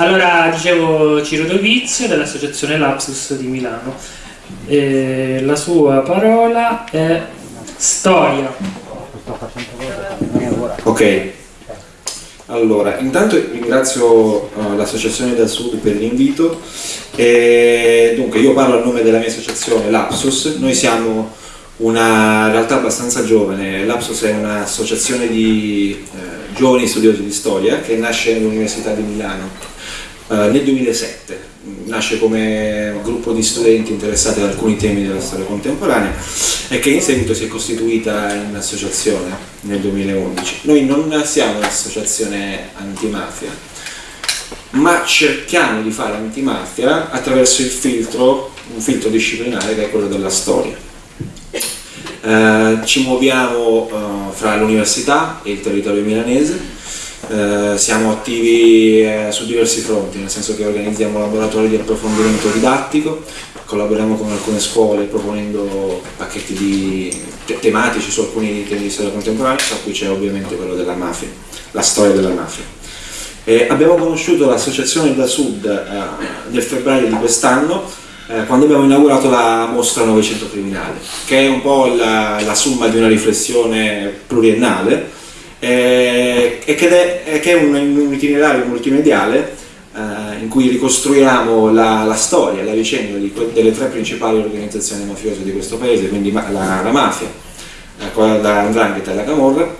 Allora, dicevo Ciro Dovizio dell'associazione Lapsus di Milano. E la sua parola è storia. Ok, allora, intanto ringrazio uh, l'Associazione del Sud per l'invito. dunque, io parlo a nome della mia associazione Lapsus. Noi siamo una realtà abbastanza giovane. Lapsus è un'associazione di eh, giovani studiosi di storia che nasce all'Università di Milano eh, nel 2007. Nasce come gruppo di studenti interessati ad alcuni temi della storia contemporanea e che in seguito si è costituita in associazione nel 2011. Noi non siamo un'associazione antimafia, ma cerchiamo di fare antimafia attraverso il filtro, un filtro disciplinare che è quello della storia eh, ci muoviamo eh, fra l'università e il territorio milanese, eh, siamo attivi eh, su diversi fronti, nel senso che organizziamo laboratori di approfondimento didattico, collaboriamo con alcune scuole proponendo pacchetti di, te tematici su alcuni temi di storia contemporanea, tra cui c'è ovviamente quello della mafia, la storia della mafia. Eh, abbiamo conosciuto l'associazione da Sud eh, nel febbraio di quest'anno eh, quando abbiamo inaugurato la mostra Novecento Criminale, che è un po' la, la somma di una riflessione pluriennale eh, e che è, che è un, un, itinerario multimediale eh, in cui ricostruiamo la, la storia, la vicenda delle tre principali organizzazioni mafiose di questo paese, quindi la, la mafia, eh, quella da Andrangheta e la Camorra,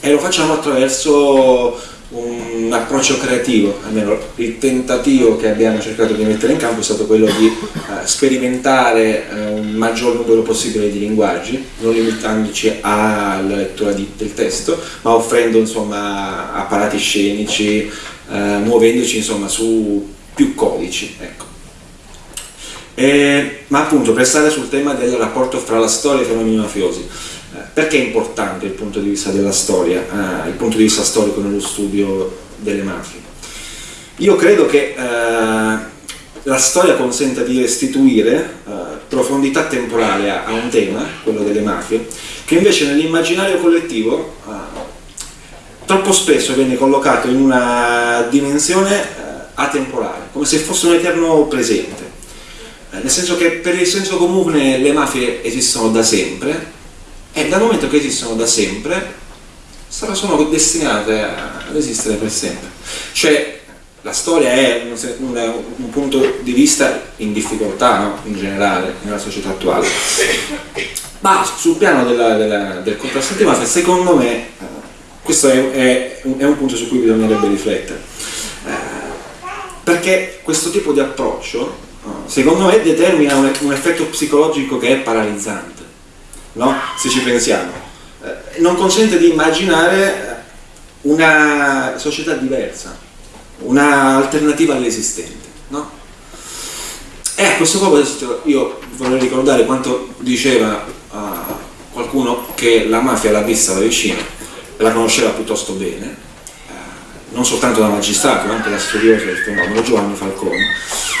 e lo facciamo attraverso un approccio creativo, almeno il tentativo che abbiamo cercato di mettere in campo è stato quello di uh, sperimentare uh, un maggior numero possibile di linguaggi, non limitandoci alla lettura di, del testo, ma offrendo insomma, apparati scenici, uh, muovendoci insomma, su più codici. Ecco. E, ma appunto per stare sul tema del rapporto fra la storia e i fenomeni mafiosi, perché è importante il punto di vista della storia, eh, il punto di vista storico nello studio delle mafie? Io credo che eh, la storia consenta di restituire eh, profondità temporale a, a, un tema, quello delle mafie, che invece nell'immaginario collettivo eh, troppo spesso viene collocato in una dimensione eh, atemporale, come se fosse un eterno presente. Eh, nel senso che per il senso comune le mafie esistono da sempre, e dal momento che esistono da sempre sono destinate ad esistere per sempre. Cioè la storia è un, un, un punto di vista in difficoltà no? in generale nella società attuale. Ma sul piano della, della, del contrasto antimafia secondo me eh, questo è, è, è, un punto su cui bisognerebbe riflettere. Eh, perché questo tipo di approccio secondo me determina un, un effetto psicologico che è paralizzante no? se ci pensiamo, eh, non consente di immaginare una società diversa, un'alternativa all'esistente. No? E a questo proposito io vorrei ricordare quanto diceva uh, qualcuno che la mafia l'ha vista da vicino, la conosceva piuttosto bene, uh, non soltanto da magistrato, ma anche da studioso del fenomeno, Giovanni Falcone.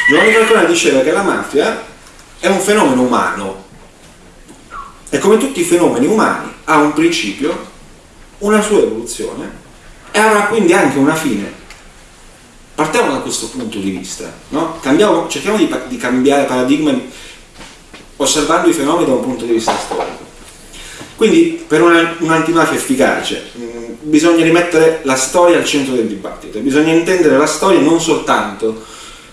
Giovanni Falcone diceva che la mafia è un fenomeno umano, e come tutti i fenomeni umani ha un principio, una sua evoluzione e avrà quindi anche una fine. Partiamo da questo punto di vista, no? Cambiamo, cerchiamo di, di cambiare paradigma osservando i fenomeni da un punto di vista storico. Quindi per un'antimafia efficace mh, bisogna rimettere la storia al centro del dibattito, bisogna intendere la storia non soltanto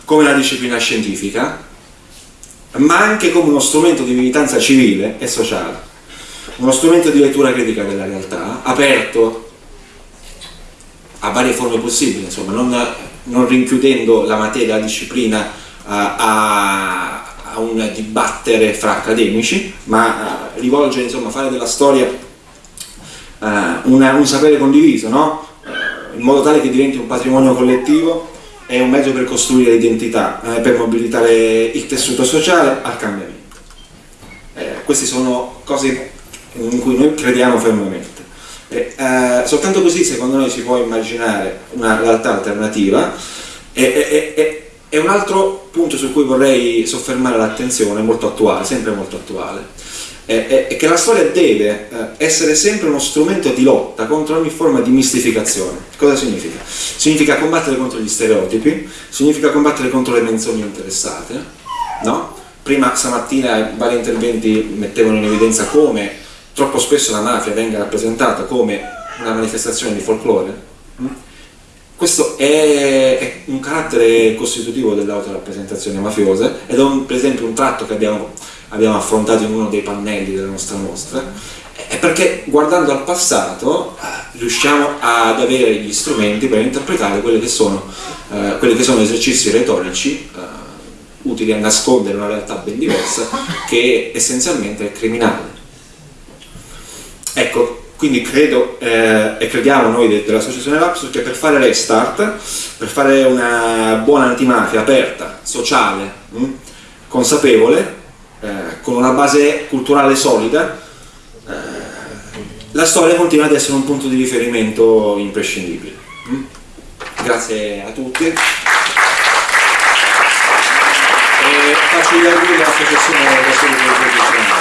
come una disciplina scientifica, ma anche come uno strumento di militanza civile e sociale, uno strumento di lettura critica della realtà, aperto a varie forme possibili, insomma, non, non rinchiudendo la materia, la disciplina a, a, a un dibattere fra accademici, ma uh, rivolgere, insomma, fare della storia uh, una, un sapere condiviso, no? in modo tale che diventi un patrimonio collettivo è un mezzo per costruire l'identità, eh, per mobilitare il tessuto sociale al cambiamento. Eh, queste sono cose in cui noi crediamo fermamente. Eh, soltanto così secondo noi si può immaginare una realtà alternativa e un altro punto su cui vorrei soffermare l'attenzione, molto attuale, sempre molto attuale, è, è che la storia deve eh, essere sempre uno strumento di lotta contro ogni forma di mistificazione. Cosa significa? Significa combattere contro gli stereotipi, significa combattere contro le menzogne interessate, no? Prima stamattina vari interventi mettevano in evidenza come troppo spesso la mafia venga rappresentata come una manifestazione di folklore. Mm? Questo è un carattere costitutivo dell'autorappresentazione mafiosa ed è un, per esempio un tratto che abbiamo, abbiamo affrontato in uno dei pannelli della nostra mostra, è perché guardando al passato eh, riusciamo ad avere gli strumenti per interpretare quelli che sono, eh, quelli che sono esercizi retorici eh, utili a nascondere una realtà ben diversa che essenzialmente è criminale. Ecco, quindi credo eh, e crediamo noi dell'associazione Lapsus che per fare restart, per fare una buona antimafia aperta, sociale, mh, consapevole, eh, con una base culturale solida, eh, la storia continua ad essere un punto di riferimento imprescindibile. Mh? Grazie a tutti. E faccio gli auguri all'associazione